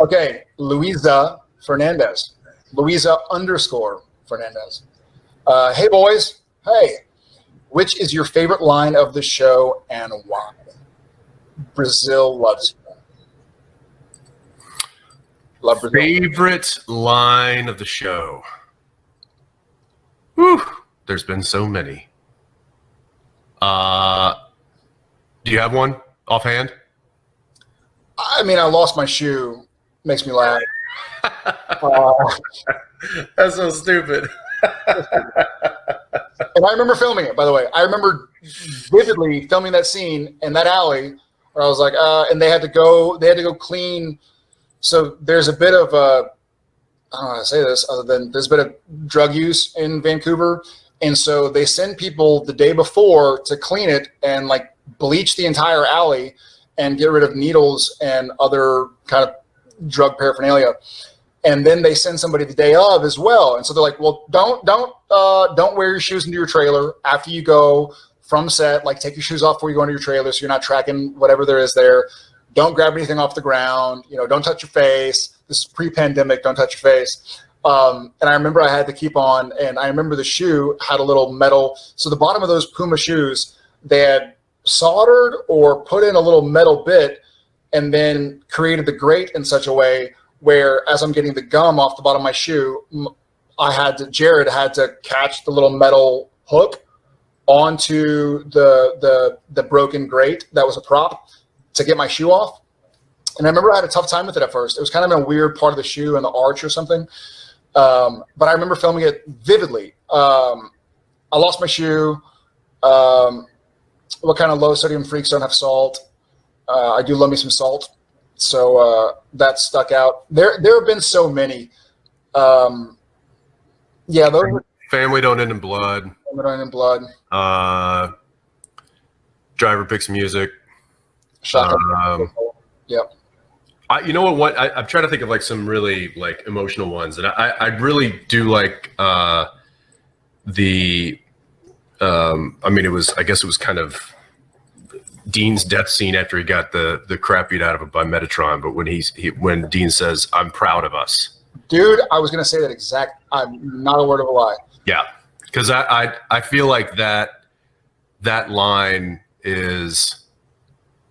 Okay, Luisa Fernandez. Luisa underscore Fernandez. Uh, hey, boys. Hey, which is your favorite line of the show and why? Brazil loves you. Love Brazil. Favorite line of the show. Whew, there's been so many. Uh, do you have one offhand? I mean, I lost my shoe. Makes me laugh. uh, That's so stupid. and I remember filming it, by the way. I remember vividly filming that scene in that alley where I was like, uh, and they had to go, they had to go clean. So there's a bit of, uh, I don't know how to say this other than there's a bit of drug use in Vancouver. And so they send people the day before to clean it and like bleach the entire alley and get rid of needles and other kind of drug paraphernalia and then they send somebody the day of as well. And so they're like, well, don't don't uh, don't wear your shoes into your trailer after you go from set. Like, take your shoes off before you go into your trailer, so you're not tracking whatever there is there. Don't grab anything off the ground. You know, don't touch your face. This is pre-pandemic. Don't touch your face. Um, and I remember I had to keep on, and I remember the shoe had a little metal. So the bottom of those Puma shoes, they had soldered or put in a little metal bit, and then created the grate in such a way where as I'm getting the gum off the bottom of my shoe, I had to, Jared had to catch the little metal hook onto the, the, the broken grate that was a prop to get my shoe off. And I remember I had a tough time with it at first. It was kind of in a weird part of the shoe and the arch or something. Um, but I remember filming it vividly. Um, I lost my shoe. Um, what kind of low sodium freaks don't have salt? Uh, I do love me some salt. So uh, that stuck out. There, there have been so many. Um, yeah, those family don't end in blood. Family don't end in blood. Uh, driver picks music. Shotgun. Um, yep. I, you know what? What I, am trying to think of like some really like emotional ones, and I, I really do like uh, the. Um, I mean, it was. I guess it was kind of Dean's death scene after he got the the crap beat out of him by Metatron, but when he's he, when Dean says, "I'm proud of us," dude, I was gonna say that exact. I'm not a word of a lie. Yeah, because I, I I feel like that that line is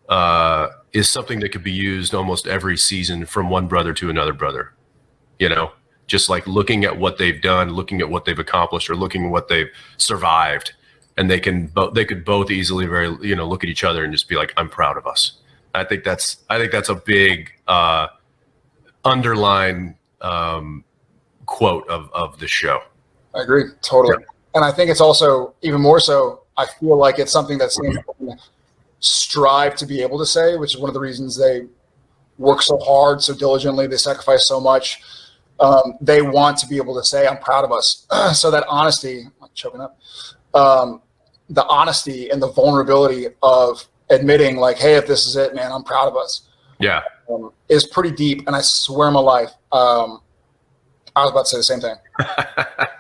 uh is something that could be used almost every season from one brother to another brother. You know, just like looking at what they've done, looking at what they've accomplished, or looking at what they've survived and they can both they could both easily very you know look at each other and just be like i'm proud of us. I think that's i think that's a big uh underline um quote of of the show. I agree totally. Yeah. and i think it's also even more so i feel like it's something that's strive to be able to say which is one of the reasons they work so hard so diligently they sacrifice so much. Um, they want to be able to say i'm proud of us so that honesty I'm choking up um, the honesty and the vulnerability of admitting like, hey, if this is it, man, I'm proud of us. Yeah. Um, is pretty deep. And I swear my life, um, I was about to say the same thing.